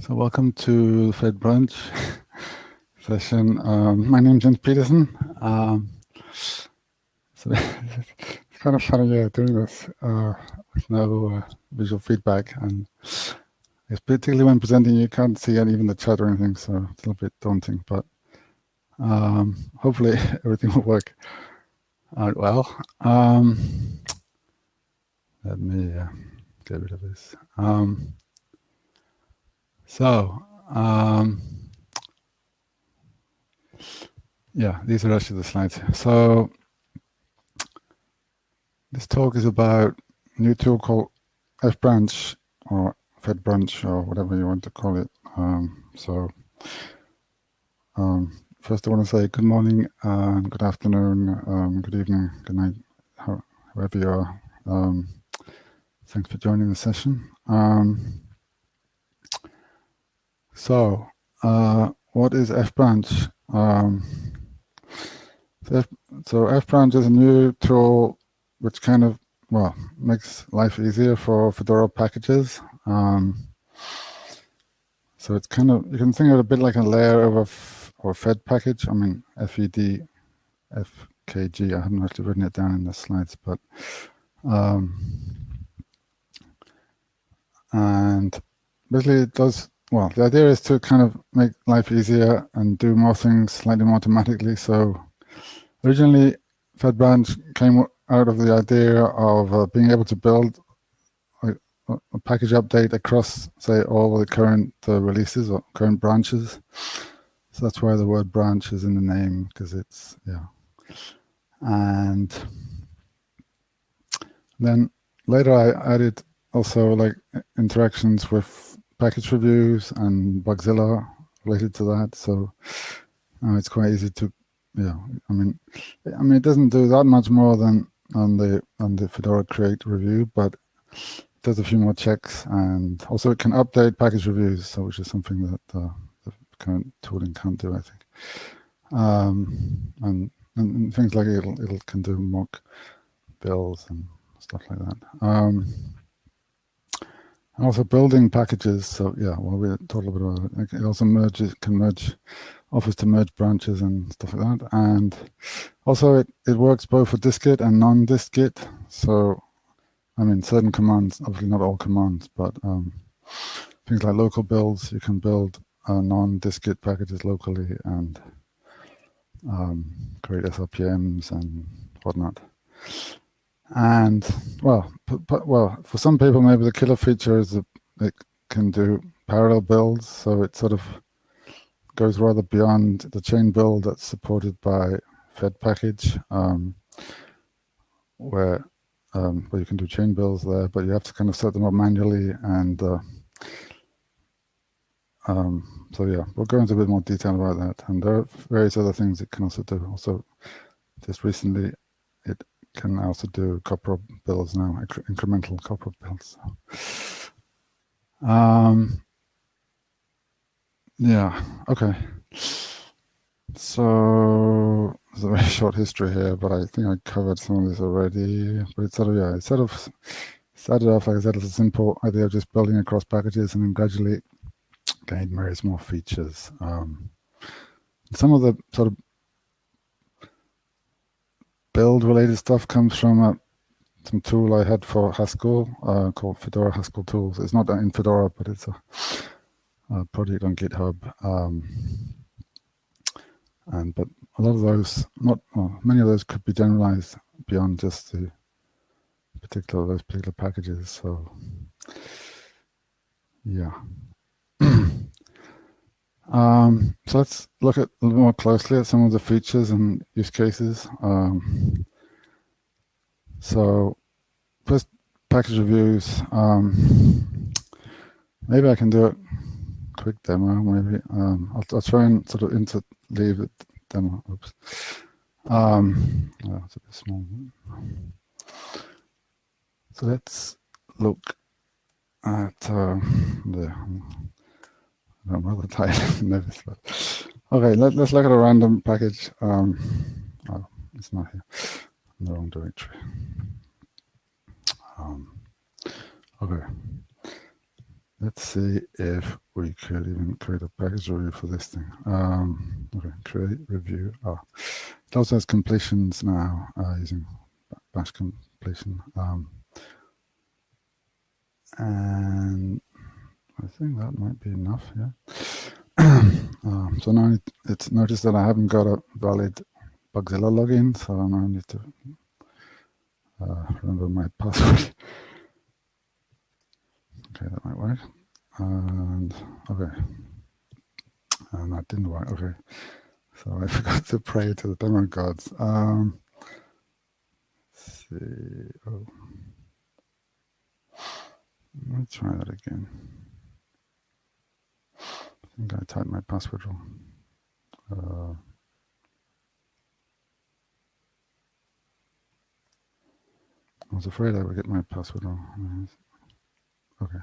So welcome to Fed Branch session. Um, my name is Jens Petersen. Um, so it's kind of funny yeah, doing this uh, with no uh, visual feedback. And it's particularly when presenting, you can't see even the chat or anything, so it's a little bit daunting. But um, hopefully everything will work out well. Um, let me uh, get rid of this. So, um, yeah, these are actually the slides. So this talk is about a new tool called F-Branch or Fed Branch or whatever you want to call it. Um, so um, first I want to say good morning, uh, good afternoon, um, good evening, good night, whoever you are. Um, thanks for joining the session. Um, so, uh, what is F-Branch? Um, so F-Branch is a new tool which kind of, well, makes life easier for Fedora packages. Um, so it's kind of, you can think of it a bit like a layer of a or Fed package. I mean, FED, FKG, I haven't actually written it down in the slides, but um, and basically it does well, the idea is to kind of make life easier and do more things slightly more automatically. So originally, FedBranch came out of the idea of uh, being able to build a, a, package update across, say, all the current uh, releases or current branches. So that's why the word branch is in the name, because it's, yeah. And then later I added also like interactions with package reviews and Bugzilla related to that. So uh, it's quite easy to, yeah. I mean, I mean, it doesn't do that much more than on the on the Fedora create review, but it does a few more checks, and also it can update package reviews, so which is something that uh, the current tooling can't do, I think. Um, and, and, things like it, it'll, it can do mock builds and stuff like that. Um, also building packages. So yeah, well, we talked a bit about it. It also merges, can merge, offers to merge branches and stuff like that. And also it, it works both for dist-git and non-dist-git. So, I mean, certain commands, obviously not all commands, but um, things like local builds, you can build uh, non-dist-git packages locally and um, create SRPMs and whatnot. And well, well, for some people, maybe the killer feature is that it can do parallel builds. So it sort of goes rather beyond the chain build that's supported by Fed package, um, where um, where you can do chain builds there, but you have to kind of set them up manually. And uh, um, so yeah, we'll go into a bit more detail about that. And there are various other things it can also do. Also, just recently, it can also do Copr builds now, incremental Copr builds. Um, yeah, okay. So there's a very short history here, but I think I covered some of this already. But it's sort of, yeah, it sort of started off, like I said, as a simple idea of just building across packages and then gradually gained various more features. Um, some of the sort of build related stuff comes from a, some tool I had for Haskell uh, called Fedora Haskell Tools. It's not in Fedora, but it's a, a project on GitHub. Um, and but a lot of those, not well, many of those could be generalized beyond just the particular those particular packages. So yeah. Um, so let's look at a little more closely at some of the features and use cases. Um, so first, package reviews. Um, maybe I can do a quick demo. Maybe um, I'll, I'll, try and sort of interleave the demo. Oops. Um, oh, it's a bit small. So let's look at uh, the I'm rather tired nervous. But okay, let, us look at a random package. Um, oh, it's not here. In the wrong directory. Um, okay. let's see if we could even create a package review for this thing. Um, okay, create review. Oh, it also has completions now uh, using bash completion. Um, and I think that might be enough, yeah. um, so now it's noticed that I haven't got a valid Bugzilla login, so now I need to uh, remember my password. okay, that might work. And okay, and that didn't work. Okay, so I forgot to pray to the demo gods. Um, let's see. Oh, let me try that again. I think I typed my password wrong. Uh, I was afraid I would get my password wrong. Okay,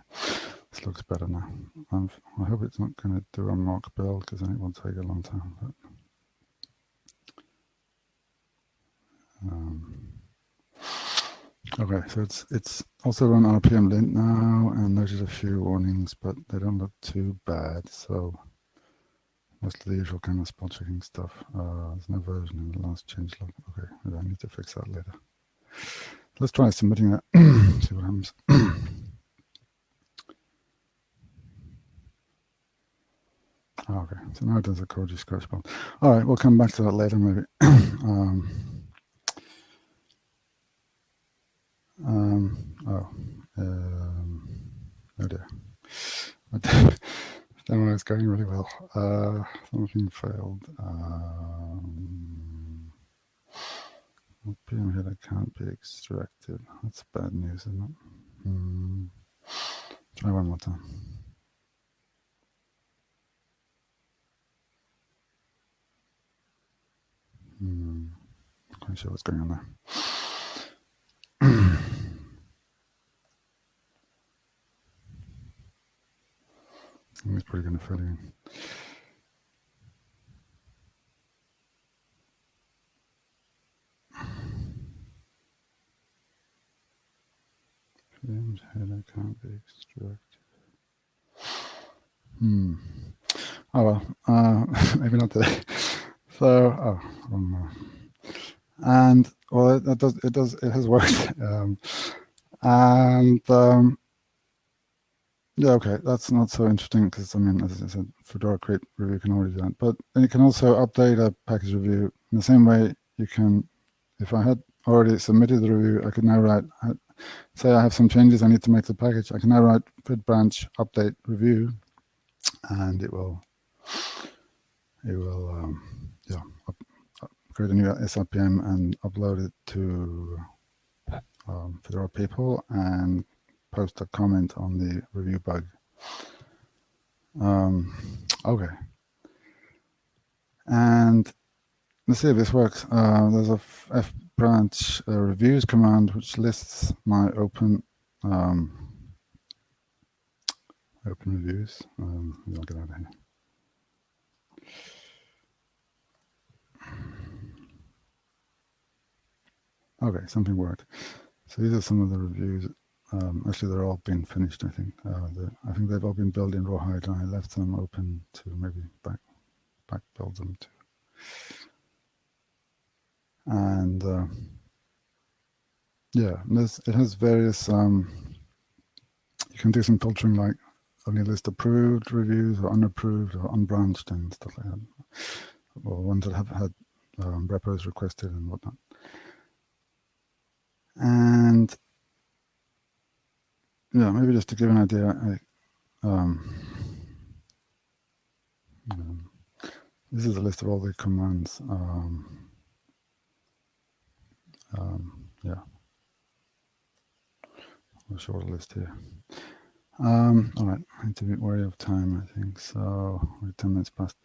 this looks better now. I'm, i hope it's not going to do a mock build because then it will take a long time. But, um, okay, so it's it's also run RPM lint now, and there's just a few warnings, but they don't look too bad. So most of the usual kind of spot checking stuff. Uh, there's no version in the last change log. Okay, I need to fix that later. Let's try submitting that, see what happens. okay, so now it does a Koji scratch build. All right, we'll come back to that later maybe. um, um, oh, um, oh dear. demo is going really well. Uh, something failed. Um, RPM header can't be extracted. That's bad news, isn't it? Hmm. Try one more time. Hmm. Not quite sure what's going on there. It's probably going to fill in. James header can't be extracted. Hmm. Oh well, uh, maybe not today. So, oh, um, and well, it, it, does, it does, it has worked. Um, and um, yeah, okay, that's not so interesting because I mean, as I said, Fedora create review can already do that. But you can also update a package review in the same way you can. If I had already submitted the review, I could now write say I have some changes I need to make to the package, I can now write grid branch update review, and it will it will um, yeah create a new SRPM and upload it to um, Fedora people and post a comment on the review bug. Um, okay, and let's see if this works. Uh, there's a F branch uh, reviews command, which lists my open um, open reviews. Um, I'll get out of here. Okay, something worked. So these are some of the reviews. Um, actually, they're all been finished. I think. Uh, I think they've all been built in Rawhide, and I left them open to maybe back back build them too. and uh, yeah, it has various. Um, you can do some filtering, like only list approved reviews or unapproved or unbranched and stuff like that, or ones that have had um, repos requested and whatnot. And yeah, maybe just to give an idea, I, um, um, this is a list of all the commands. Um, um, yeah, a short list here. Um, all right, I need to be wary of time, I think. So we're 10 minutes past.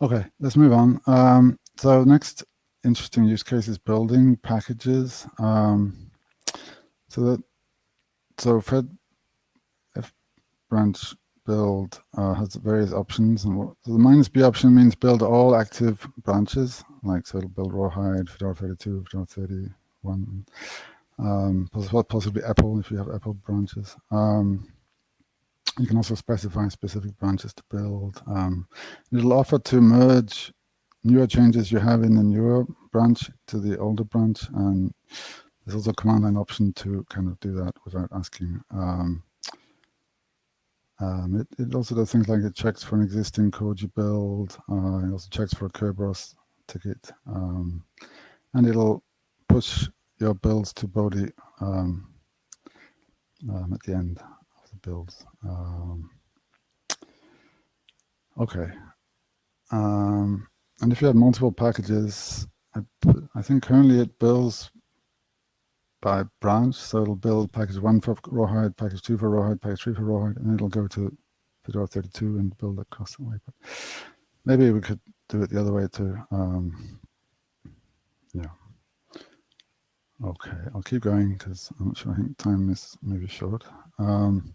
Okay, let's move on. Um, so next interesting use case is building packages. Um, so that so Fed F branch build uh, has various options, and what, so the minus B option means build all active branches, like so it'll build Rawhide, Fedora 32, Fedora 31, um, possibly EPEL if you have EPEL branches. Um, you can also specify specific branches to build. Um, it'll offer to merge newer changes you have in the newer branch to the older branch. And there's also a command line option to kind of do that without asking. Um, um, it, it, also does things like it checks for an existing Koji build. Uh, it also checks for a Kerberos ticket. Um, and it'll push your builds to Bodhi um, um, at the end of the builds. Um, okay. And if you have multiple packages, I, I think currently it builds by branch. So it'll build package one for rawhide, package two for rawhide, package three for rawhide, and it'll go to Fedora 32 and build it constantly. But maybe we could do it the other way too. Um, yeah. Okay, I'll keep going because I'm not sure. I think time is maybe short. Um,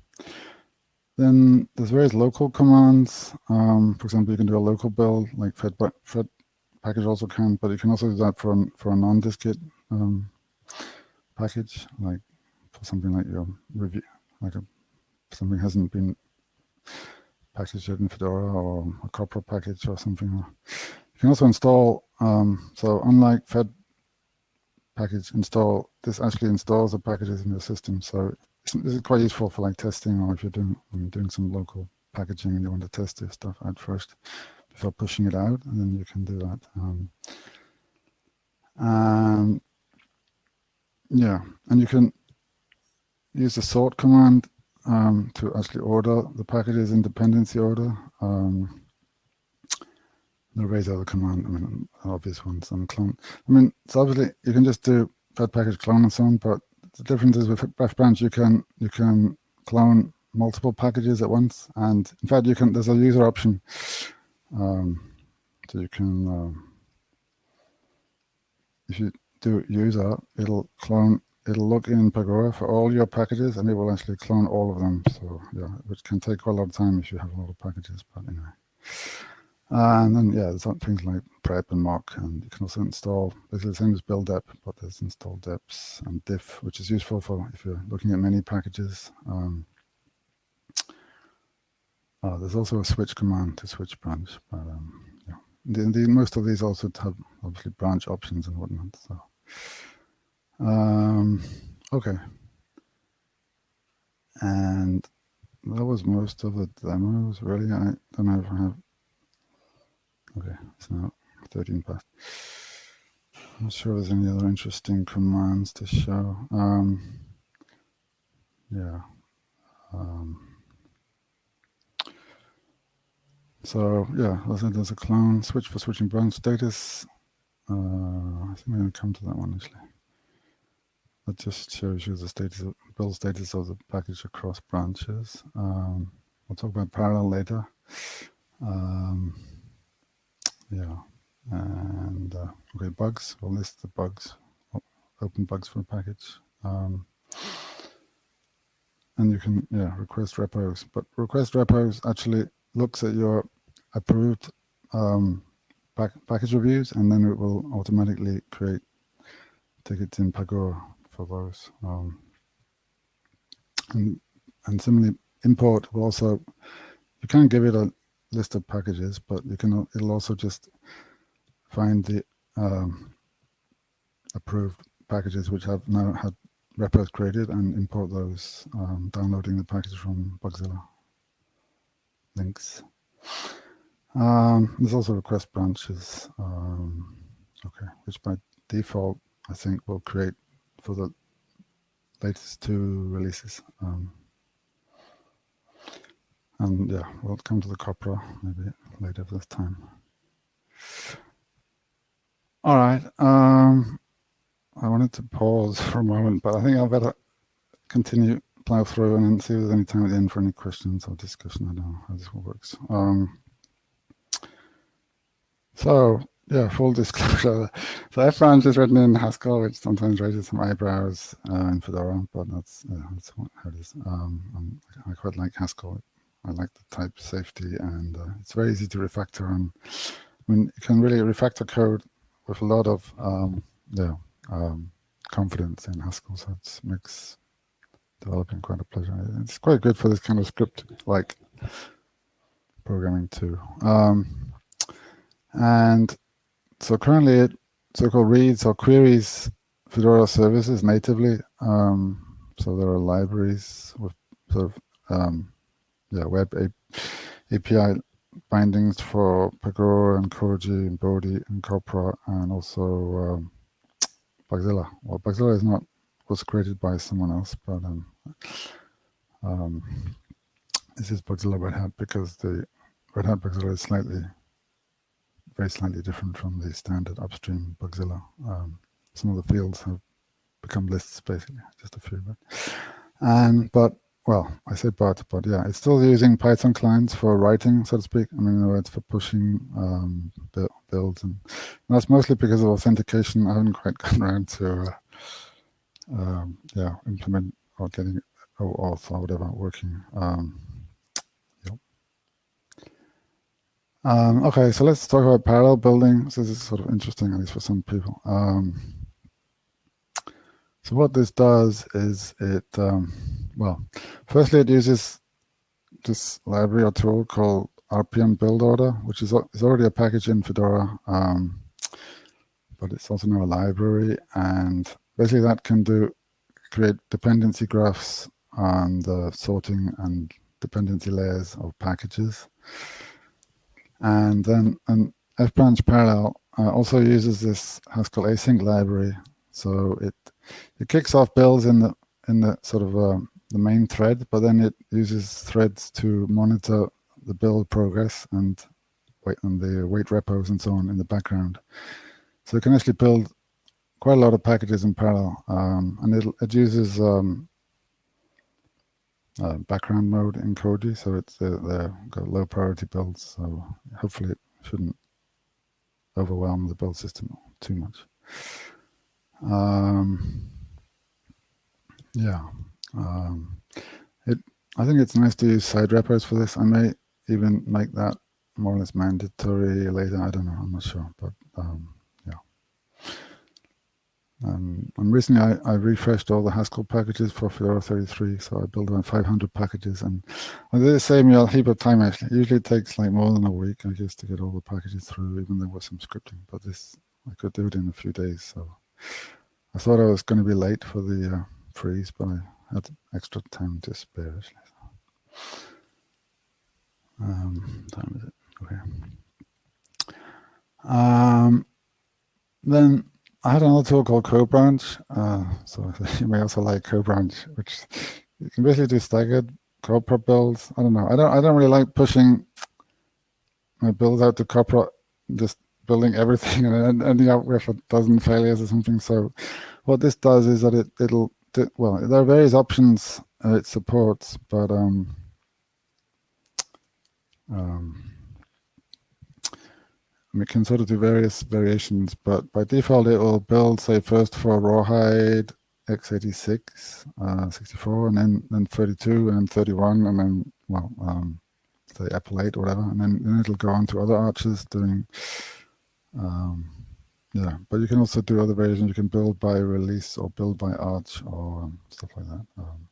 then there's various local commands. Um, for example, you can do a local build like fed, fed package also can, but you can also do that for, for a non-dist-git um, package, like for something like your review, like a, something hasn't been packaged yet in Fedora or a corporate package or something. You can also install, um, so unlike Fed package install, this actually installs the packages in your system. So this is quite useful for like testing or if you're doing, doing some local packaging and you want to test your stuff out first before pushing it out, and then you can do that. Um, um, yeah, and you can use the sort command um, to actually order the packages in dependency order. Um, the raise other command, I mean, obvious ones and clone. I mean, so obviously you can just do fed package clone and so on, but the difference is with Bash branch, you can you can clone multiple packages at once, and in fact, you can. There's a user option, um, so you can. Um, if you do user, it'll clone. It'll look in Pagure for all your packages, and it will actually clone all of them. So yeah, which can take quite a lot of time if you have a lot of packages. But anyway. And then, yeah, there's things like prep and mock, and you can also install basically the same as build dep, but there's install deps and diff, which is useful for if you're looking at many packages. Um, uh, there's also a switch command to switch branch, but um, yeah, the, the, most of these also have obviously branch options and whatnot. So, um, okay, and that was most of the demos. Really, I don't know if I have Okay, it's now 13 past. I'm not sure there's any other interesting commands to show. Um, yeah. Um, so yeah, there's a clone switch for switching branch status. Uh, I think we're going to come to that one actually. That just shows you the status of, build status of the package across branches. Um, we'll talk about parallel later. Um, yeah. And uh, okay, bugs. We'll list the bugs, open bugs for a package. Um, and you can, yeah, request repos. But request repos actually looks at your approved um, pack package reviews, and then it will automatically create tickets in Pagure for those. Um, and, and similarly, import will also, you can give it a list of packages, but you can it'll also just find the um, approved packages which have now had repos created and import those, um, downloading the package from Bugzilla links. Um, there's also request branches, um, okay, which by default I think will create for the latest two releases. Um, and yeah, we'll come to the Copr maybe later this time. All right. Um, I wanted to pause for a moment, but I think I'll better continue plow through and see if there's any time at the end for any questions or discussion. I don't know how this works. Um, so yeah, full disclosure. So F branch is written in Haskell, which sometimes raises some eyebrows uh, in Fedora, but that's, yeah, that's how it is. Um, I quite like Haskell. I like the type safety and uh, it's very easy to refactor and I mean, you can really refactor code with a lot of um, yeah, um, confidence in Haskell. So it makes developing quite a pleasure. It's quite good for this kind of script like programming too. Um, and so currently it so-called reads or queries Fedora services natively. Um, so there are libraries with sort of um, yeah web API bindings for Pagure and Koji and Bodhi and Copr and also um, Bugzilla. Well, Bugzilla is not was created by someone else, but um, um, this is Bugzilla Red Hat because the Red Hat Bugzilla is slightly, very slightly different from the standard upstream Bugzilla. Um, some of the fields have become lists, basically, just a few. But, and but well, I say but, but yeah, it's still using Python clients for writing, so to speak. I mean, words, for pushing um, builds, and, and, that's mostly because of authentication. I haven't quite gotten around to, uh, um, yeah, implement or getting OAuth or whatever working. Um, yep. Um, okay, so let's talk about parallel building. So this is sort of interesting, at least for some people. Um, so what this does is it um, well, firstly, it uses this library or tool called RPM build order, which is, is already a package in Fedora, um, but it's also now a library. And basically that can do create dependency graphs on the sorting and dependency layers of packages. And then an fbranch parallel uh, also uses this Haskell async library. So it it kicks off builds in the in the sort of um, the main thread, but then it uses threads to monitor the build progress and wait on the wait repos and so on in the background. So it can actually build quite a lot of packages in parallel, um, and it, it uses um, uh, background mode in Koji, so it's uh, they've got low priority builds, so hopefully it shouldn't overwhelm the build system too much. Um, yeah, um, it, I think it's nice to use side wrappers for this. I may even make that more or less mandatory later. I don't know. I'm not sure, but um, yeah. Um, and recently I, I, refreshed all the Haskell packages for Fedora 33, so I built around 500 packages, and I did save me a heap of time actually. It usually takes like more than a week, I guess, to get all the packages through, even though there was some scripting. But this I could do it in a few days, so I thought I was going to be late for the uh, freeze, but I had extra time to spare. Um, time is it? Okay. Um, then I had another tool called CodeBranch. Uh, so you may also like CodeBranch, which you can basically do staggered Copr builds. I don't know. I don't. I don't really like pushing my builds out to Copr, just building everything and ending up with a dozen failures or something. So what this does is that it it'll well, there are various options it supports, but um, um, we can sort of do various variations, but by default it will build, say, first for Rawhide x86, uh, 64, and then, then 32, and 31, and then, well, um, say EPEL 8 or whatever, and then, then it'll go on to other arches doing um, yeah, but you can also do other versions. You can build by release or build by arch or um, stuff like that. Um,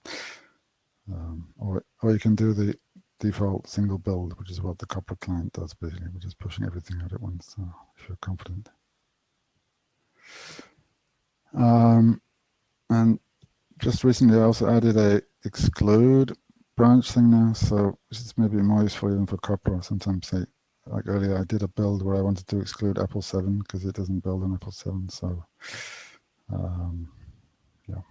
um, or, or you can do the default single build, which is what the Copr client does basically, which is pushing everything out at once, so if you're confident. Um, and just recently I also added a exclude branch thing now, so which is maybe more useful even for Copr. Sometimes they like earlier, I did a build where I wanted to exclude EPEL 7 because it doesn't build on EPEL 7. So, um, yeah.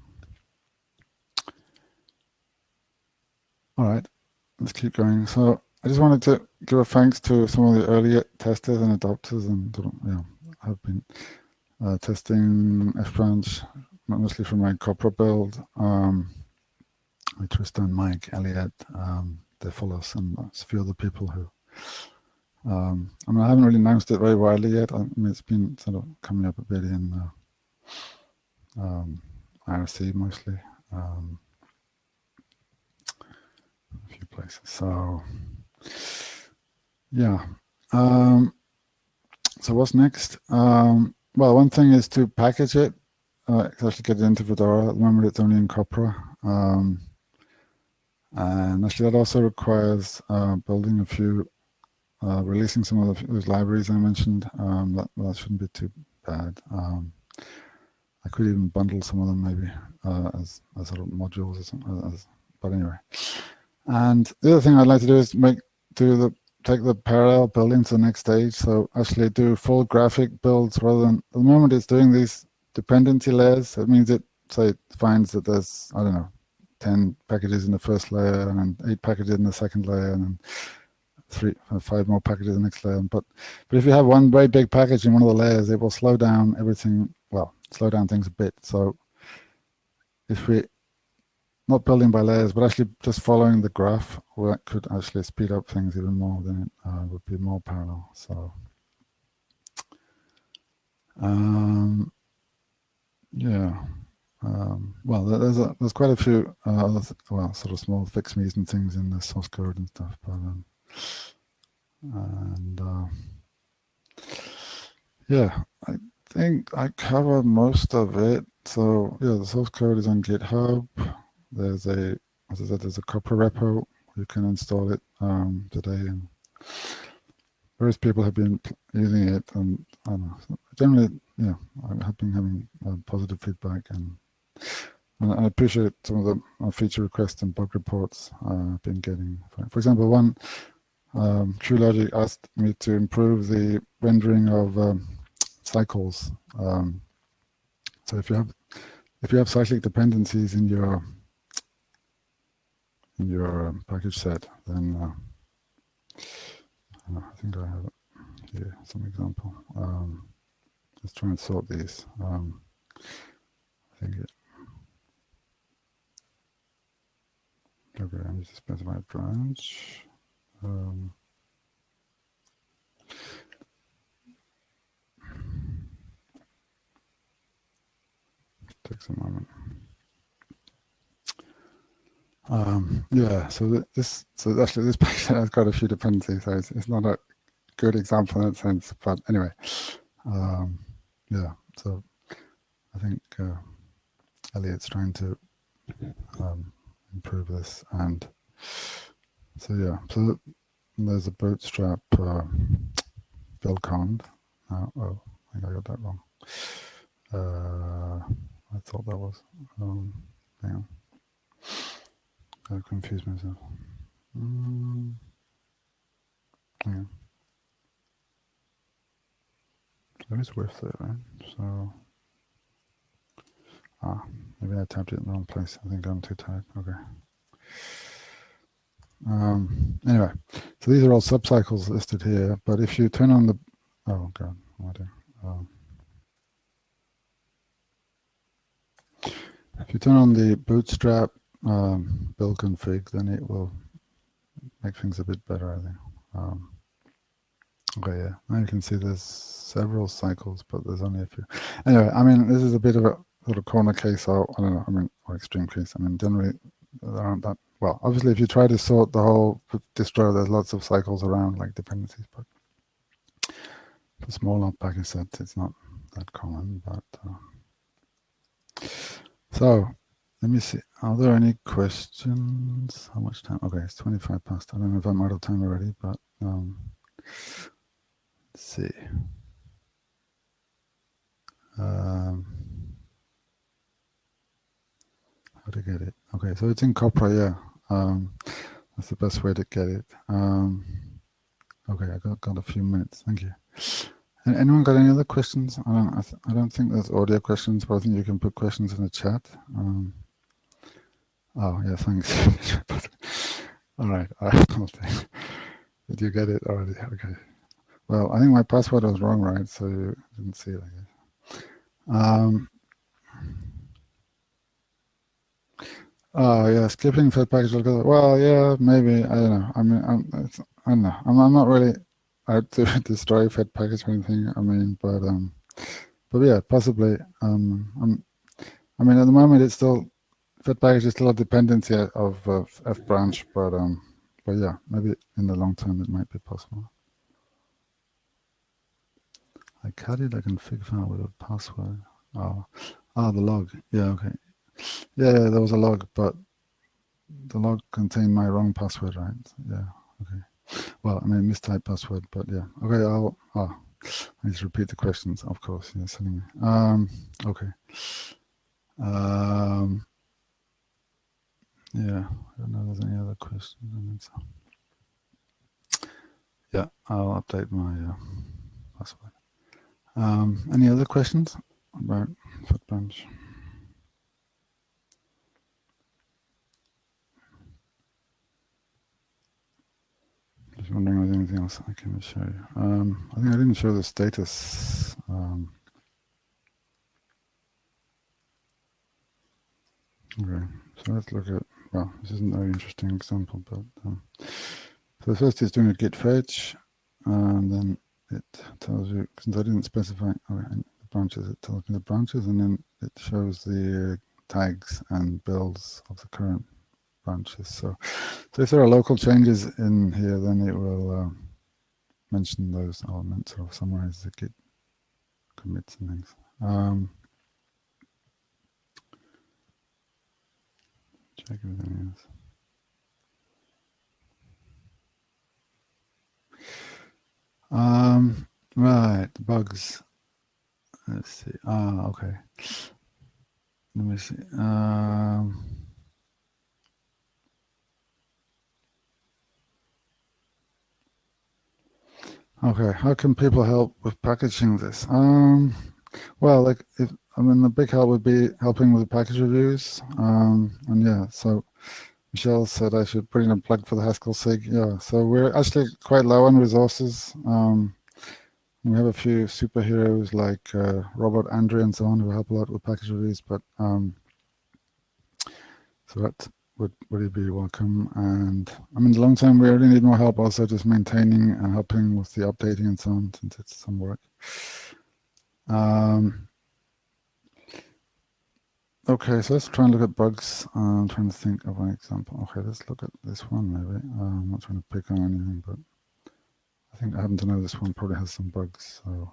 All right, let's keep going. So I just wanted to give a thanks to some of the earlier testers and adopters and yeah, have been uh, testing fbranch mostly for my Copr build. Um, Tristan, Mike, Elliot, um, us and a few other people who um, I mean, I haven't really announced it very widely yet. I mean, it's been sort of coming up a bit in uh, um, IRC mostly, um, a few places. So, yeah. Um, so what's next? Um, well, one thing is to package it, uh, actually get it into Fedora. At the moment, it's only in Copr. Um, And actually that also requires uh, building a few, uh, releasing some of those libraries I mentioned. Um, that, that shouldn't be too bad. Um, I could even bundle some of them maybe uh, as, as sort of modules or something. As, but anyway. And the other thing I'd like to do is make do the take the parallel building to the next stage. So actually do full graphic builds rather than at the moment it's doing these dependency layers. It means it say it finds that there's I don't know 10 packages in the first layer and eight packages in the second layer and three uh, five more packages in the next layer. But but if you have one very big package in one of the layers, it will slow down everything. Well, slow down things a bit. So if we not building by layers, but actually just following the graph, well, that could actually speed up things even more than it uh, would be more parallel. So, um, yeah, um, well, there's a, there's quite a few uh, well, sort of small fix me's and things in the source code and stuff, but um, and uh, yeah, I think I covered most of it. So yeah, the source code is on GitHub. There's a, as I said, there's a Copr repo. You can install it um, today, and various people have been using it. And know, generally, yeah, I have been having uh, positive feedback, and, and, I appreciate some of the uh, feature requests and bug reports uh, I've been getting. For example, one um, TrueLogic asked me to improve the rendering of um, cycles. Um, so if you have if you have cyclic dependencies in your in your um, package set, then uh, I think I have here some example. Um, let's try and sort these. Um, I think it. Okay, I need to specify branch. Um, takes a moment. Um, yeah, so this, so actually this package has got a few dependencies, so it's, it's, not a good example in that sense, but anyway, um, yeah, so I think uh, Elliot's trying to um, improve this, and so yeah, so there's a bootstrap uh, build cond. Uh, oh, I think I got that wrong. Uh, I thought that was, um, hang on. I confused myself. Mm. Yeah. There is there, right? So, ah, maybe I tapped it in the wrong place. I think I'm too tired. Okay. Um, anyway, so these are all subcycles listed here, but if you turn on the, oh God, what do, um, if you turn on the bootstrap um, build config, then it will make things a bit better, I think. Um, okay, yeah, now you can see there's several cycles, but there's only a few. Anyway, I mean, this is a bit of a of corner case, or I don't know, I mean, or extreme case. I mean, generally, there aren't that, well, obviously, if you try to sort the whole distro, there's lots of cycles around, like dependencies, but for smaller package sets, it's not that common, but, uh, so let me see. Are there any questions? How much time? Okay, it's 25 past. I don't know if I'm out of time already, but um, let's see. Um, how to get it? Okay, so it's in Copr, yeah. Um, that's the best way to get it. Um, okay, I got, got a few minutes. Thank you. And anyone got any other questions? I don't, I, I, don't think there's audio questions, but I think you can put questions in the chat. Um, Oh, yeah, thanks. all right. Did you get it already? Okay. Well, I think my password was wrong, right? So you didn't see it, I guess. Um, oh, yeah, skipping fed package algorithm. Well, yeah, maybe. I don't know. I mean, I'm, I don't know. I'm, I'm not really out to destroy fed package or anything. I mean, but, um, but yeah, possibly. Um, I'm, I mean, at the moment, it's still Fed package is still a dependency of, of F branch, but um, but yeah, maybe in the long term it might be possible. I carried a config file with a password. Oh, ah, the log. Yeah, okay. Yeah, there was a log, but the log contained my wrong password, right? Yeah. Okay. Well, I mean, mistyped password, but yeah. Okay. I'll. Oh, I need to repeat the questions. Of course. Yes. Anyway. Um. Okay. Um. Yeah. I don't know if there's any other questions. I mean, so. Yeah. I'll update my uh, password. Um. Any other questions about FedBranch? Just wondering if there's anything else I can show you. Um, I think I didn't show the status. Um, okay, so let's look at, well, this isn't a very interesting example, but um, so first it's doing a git fetch, and then it tells you, since I didn't specify okay, the branches, it tells me the branches, and then it shows the tags and builds of the current branches. So, so if there are local changes in here, then it will uh, mention those elements or summarize the git commits and things. Um, check everything else. Um, right, bugs. Let's see. Ah, okay. Let me see. Um, Okay, how can people help with packaging this? Um, well, like, if, I mean, the big help would be helping with package reviews. Um, and yeah, so Michelle said I should put in a plug for the Haskell SIG. Yeah, so we're actually quite low on resources. Um, we have a few superheroes like uh, Robert Andrew and so on who help a lot with package reviews, but um, so that would he be welcome. And I mean, the long term, we really need more help also just maintaining and helping with the updating and so on, since it's some work. Um, okay, so let's try and look at bugs. I'm trying to think of an example. Okay, let's look at this one maybe. Uh, I'm not trying to pick on anything, but I think I happen to know this one probably has some bugs. So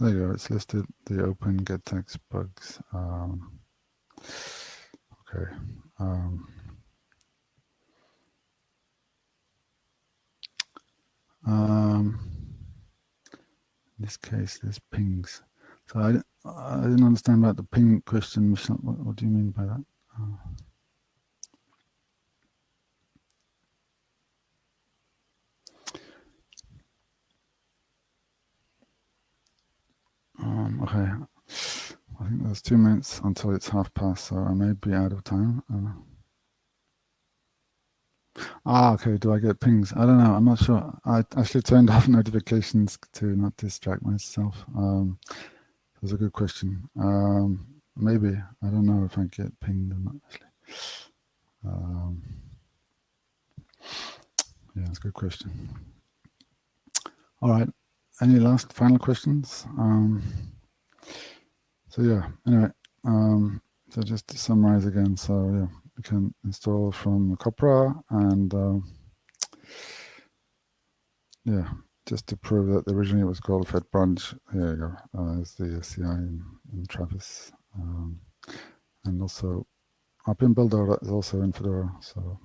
there you go. It's listed the open gettext bugs. Um, okay. Um, um, in this case, there's pings. So I, I didn't understand about the ping question, Michelle. What, what do you mean by that? Uh, Um, okay. I think there's two minutes until it's half past, so I may be out of time. Uh, ah, okay. Do I get pings? I don't know. I'm not sure. I actually turned off notifications to not distract myself. Um, that's a good question. Um, maybe. I don't know if I get pinged or not, actually. Um, yeah, that's a good question. All right any last final questions? Um, so yeah, anyway, um, so just to summarize again, so yeah, you can install from Copr and uh, yeah, just to prove that originally it was called Fed Branch, here you go, uh, the CI in, in Travis. Um, and also Appium Builder is also in Fedora, so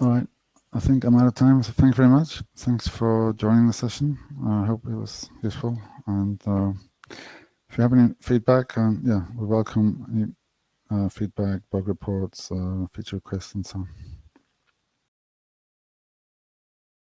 All right. I think I'm out of time. So thank you very much. Thanks for joining the session. I hope it was useful. And uh, if you have any feedback, um, yeah, we welcome any uh, feedback, bug reports, uh, feature requests, and so on.